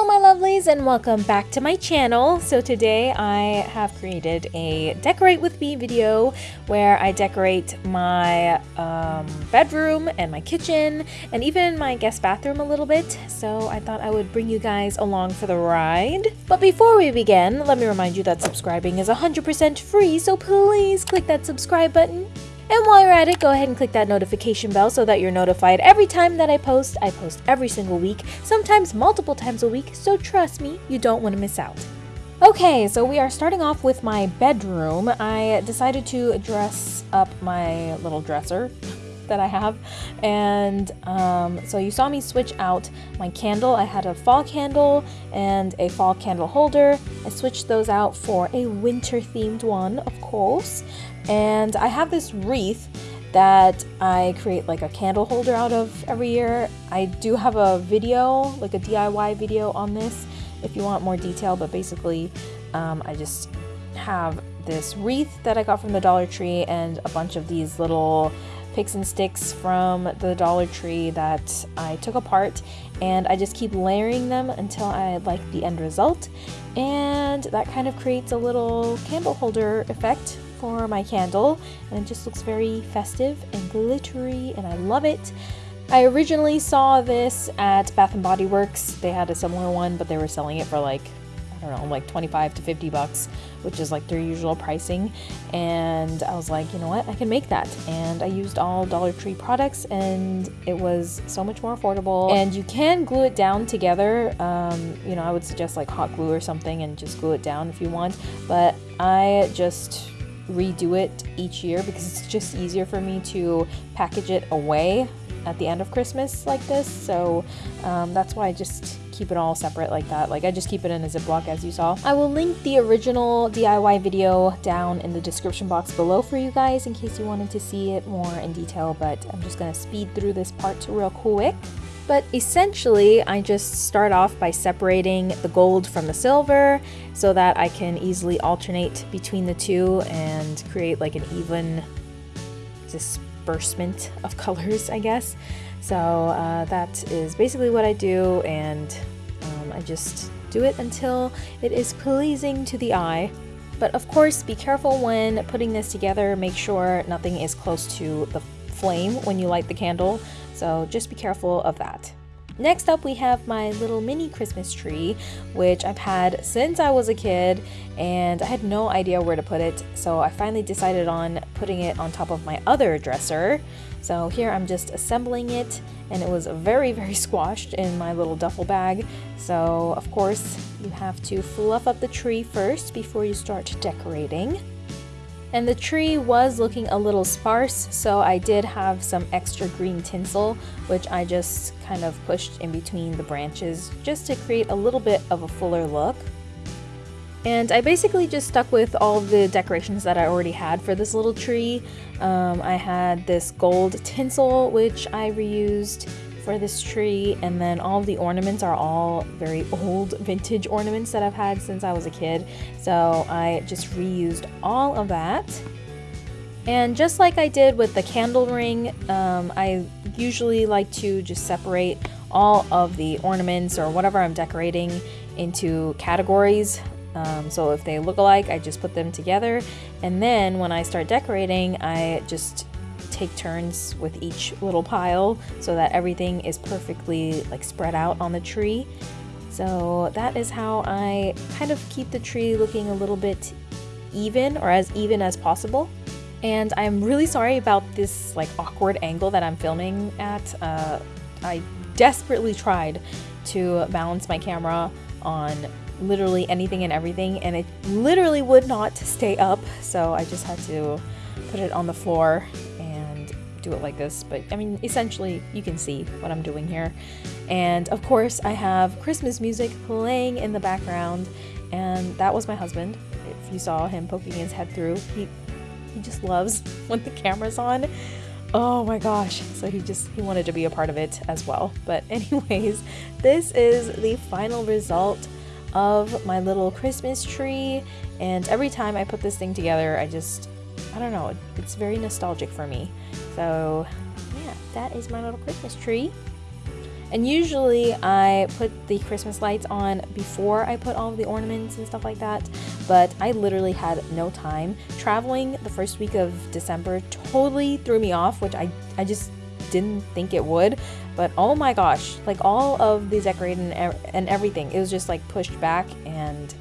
Hello my lovelies and welcome back to my channel. So today I have created a decorate with me video where I decorate my um, bedroom and my kitchen and even my guest bathroom a little bit. So I thought I would bring you guys along for the ride. But before we begin, let me remind you that subscribing is 100% free, so please click that subscribe button and while you're at it, go ahead and click that notification bell so that you're notified every time that I post. I post every single week, sometimes multiple times a week, so trust me, you don't want to miss out. Okay, so we are starting off with my bedroom. I decided to dress up my little dresser that I have. And um, so you saw me switch out my candle. I had a fall candle and a fall candle holder. I switched those out for a winter themed one, of course. And I have this wreath that I create like a candle holder out of every year. I do have a video, like a DIY video on this if you want more detail, but basically um, I just have this wreath that I got from the Dollar Tree and a bunch of these little picks and sticks from the Dollar Tree that I took apart and I just keep layering them until I like the end result and that kind of creates a little candle holder effect for my candle and it just looks very festive and glittery and I love it. I originally saw this at Bath & Body Works. They had a similar one, but they were selling it for like, I don't know, like 25 to 50 bucks, which is like their usual pricing. And I was like, you know what, I can make that. And I used all Dollar Tree products and it was so much more affordable. And you can glue it down together. Um, you know, I would suggest like hot glue or something and just glue it down if you want. But I just redo it each year because it's just easier for me to package it away at the end of Christmas like this. So um, that's why I just keep it all separate like that. Like I just keep it in a Ziploc as you saw. I will link the original DIY video down in the description box below for you guys in case you wanted to see it more in detail, but I'm just gonna speed through this part real quick. But essentially, I just start off by separating the gold from the silver so that I can easily alternate between the two and create like an even disbursement of colors, I guess. So uh, that is basically what I do and um, I just do it until it is pleasing to the eye. But of course, be careful when putting this together. Make sure nothing is close to the flame when you light the candle so just be careful of that. Next up we have my little mini Christmas tree, which I've had since I was a kid and I had no idea where to put it. So I finally decided on putting it on top of my other dresser. So here I'm just assembling it and it was very, very squashed in my little duffel bag. So of course you have to fluff up the tree first before you start decorating. And the tree was looking a little sparse, so I did have some extra green tinsel, which I just kind of pushed in between the branches just to create a little bit of a fuller look. And I basically just stuck with all the decorations that I already had for this little tree. Um, I had this gold tinsel, which I reused for this tree and then all the ornaments are all very old vintage ornaments that I've had since I was a kid. So I just reused all of that. And just like I did with the candle ring um, I usually like to just separate all of the ornaments or whatever I'm decorating into categories. Um, so if they look alike I just put them together. And then when I start decorating I just take turns with each little pile so that everything is perfectly like spread out on the tree. So that is how I kind of keep the tree looking a little bit even or as even as possible. And I'm really sorry about this like awkward angle that I'm filming at. Uh, I desperately tried to balance my camera on literally anything and everything and it literally would not stay up so I just had to put it on the floor do it like this, but I mean, essentially, you can see what I'm doing here. And of course, I have Christmas music playing in the background, and that was my husband. If you saw him poking his head through, he, he just loves when the camera's on. Oh my gosh, so he just, he wanted to be a part of it as well. But anyways, this is the final result of my little Christmas tree, and every time I put this thing together, I just I don't know, it's very nostalgic for me. So yeah, that is my little Christmas tree. And usually I put the Christmas lights on before I put all the ornaments and stuff like that, but I literally had no time. Traveling the first week of December totally threw me off, which I, I just didn't think it would. But oh my gosh, like all of the decorating and everything, it was just like pushed back and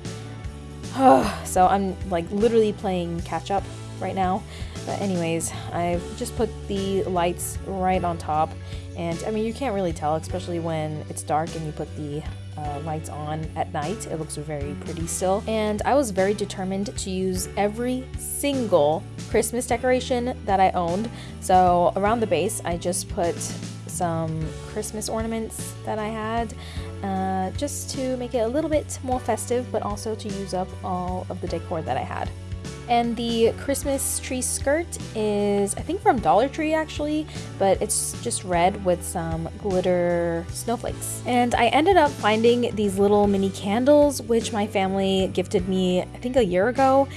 so I'm like literally playing catch up right now. But anyways, I've just put the lights right on top and I mean you can't really tell especially when it's dark and you put the uh, lights on at night. It looks very pretty still. And I was very determined to use every single Christmas decoration that I owned. So around the base I just put some Christmas ornaments that I had uh, just to make it a little bit more festive but also to use up all of the decor that I had. And the Christmas tree skirt is, I think from Dollar Tree actually, but it's just red with some glitter snowflakes. And I ended up finding these little mini candles, which my family gifted me, I think a year ago.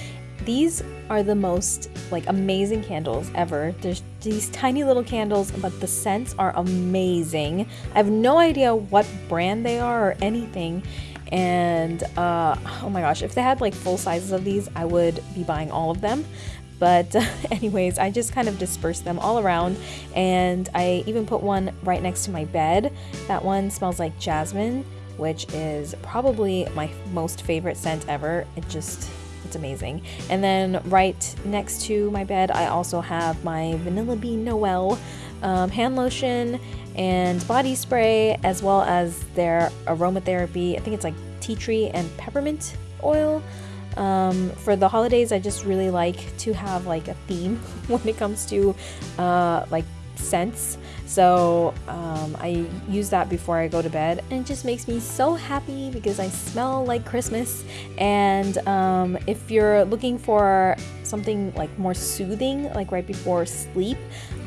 These are the most like amazing candles ever. There's these tiny little candles, but the scents are amazing. I have no idea what brand they are or anything. And uh, oh my gosh, if they had like full sizes of these, I would be buying all of them. But anyways, I just kind of dispersed them all around and I even put one right next to my bed. That one smells like jasmine, which is probably my most favorite scent ever. It just it's amazing. And then right next to my bed, I also have my Vanilla Bean Noel um, hand lotion and body spray, as well as their aromatherapy. I think it's like tea tree and peppermint oil. Um, for the holidays, I just really like to have like a theme when it comes to uh, like scents. So um, I use that before I go to bed and it just makes me so happy because I smell like Christmas. And um, if you're looking for something like more soothing, like right before sleep,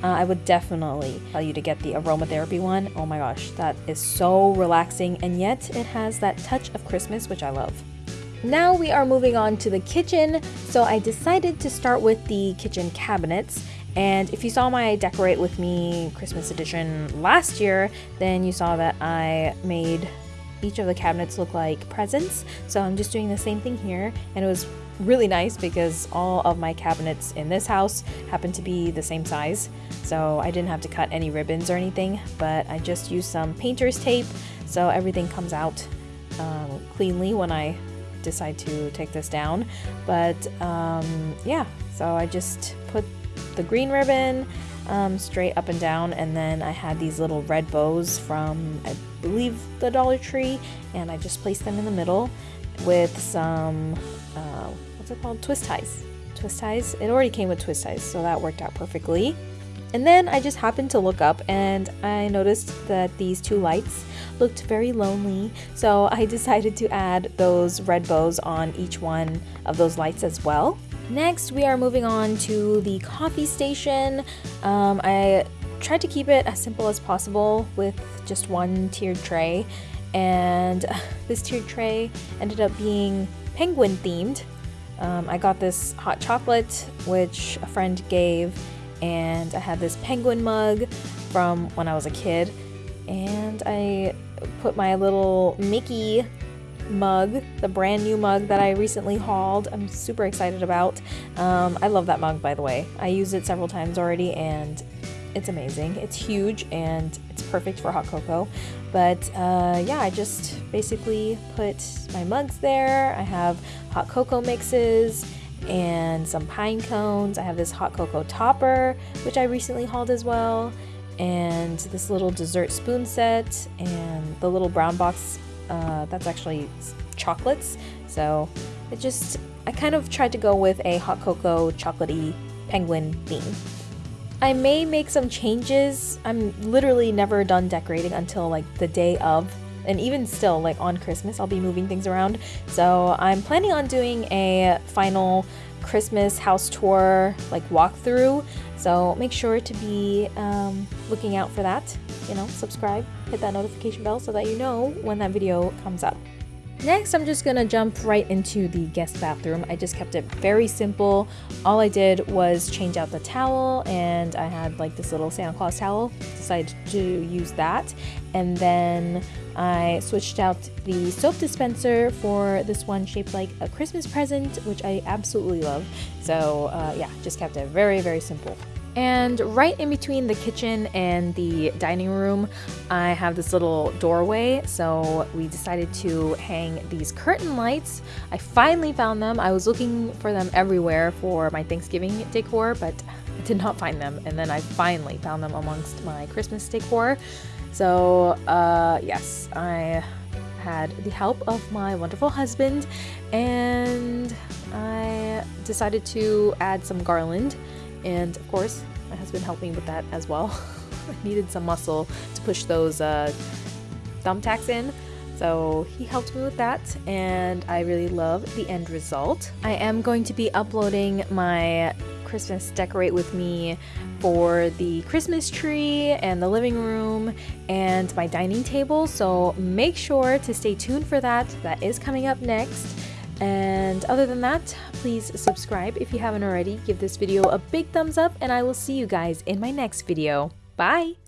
uh, I would definitely tell you to get the aromatherapy one. Oh my gosh, that is so relaxing and yet it has that touch of Christmas, which I love. Now we are moving on to the kitchen, so I decided to start with the kitchen cabinets and if you saw my Decorate With Me Christmas edition last year, then you saw that I made each of the cabinets look like presents. So I'm just doing the same thing here. And it was really nice because all of my cabinets in this house happen to be the same size. So I didn't have to cut any ribbons or anything, but I just used some painter's tape so everything comes out um, cleanly when I decide to take this down. But um, yeah, so I just the green ribbon um, straight up and down. And then I had these little red bows from I believe the Dollar Tree. And I just placed them in the middle with some uh, what's it called? Twist ties. Twist ties. It already came with twist ties so that worked out perfectly. And then I just happened to look up and I noticed that these two lights looked very lonely. So I decided to add those red bows on each one of those lights as well Next, we are moving on to the coffee station. Um, I tried to keep it as simple as possible with just one tiered tray, and this tiered tray ended up being penguin themed. Um, I got this hot chocolate, which a friend gave, and I had this penguin mug from when I was a kid, and I put my little Mickey mug, the brand new mug that I recently hauled. I'm super excited about. Um, I love that mug, by the way. I used it several times already and it's amazing. It's huge and it's perfect for hot cocoa. But uh, yeah, I just basically put my mugs there. I have hot cocoa mixes and some pine cones. I have this hot cocoa topper, which I recently hauled as well, and this little dessert spoon set, and the little brown box uh, that's actually chocolates. So it just, I kind of tried to go with a hot cocoa chocolatey penguin theme. I may make some changes. I'm literally never done decorating until like the day of and even still like on Christmas I'll be moving things around. So I'm planning on doing a final Christmas house tour like walkthrough. So make sure to be um, looking out for that. You know, subscribe, hit that notification bell so that you know when that video comes up. Next, I'm just gonna jump right into the guest bathroom. I just kept it very simple. All I did was change out the towel and I had like this little Santa Claus towel. Decided to use that. And then I switched out the soap dispenser for this one shaped like a Christmas present, which I absolutely love. So uh, yeah, just kept it very, very simple. And right in between the kitchen and the dining room, I have this little doorway. So we decided to hang these curtain lights. I finally found them. I was looking for them everywhere for my Thanksgiving decor, but I did not find them. And then I finally found them amongst my Christmas decor. So, uh, yes, I had the help of my wonderful husband and I decided to add some garland and of course my husband helped me with that as well. I needed some muscle to push those uh, thumbtacks in so he helped me with that and I really love the end result. I am going to be uploading my Christmas decorate with me for the Christmas tree and the living room and my dining table so make sure to stay tuned for that. That is coming up next. And other than that, please subscribe if you haven't already. Give this video a big thumbs up and I will see you guys in my next video. Bye!